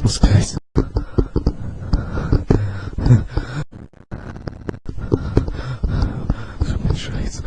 ich muss gleich... Ich bin scheiße.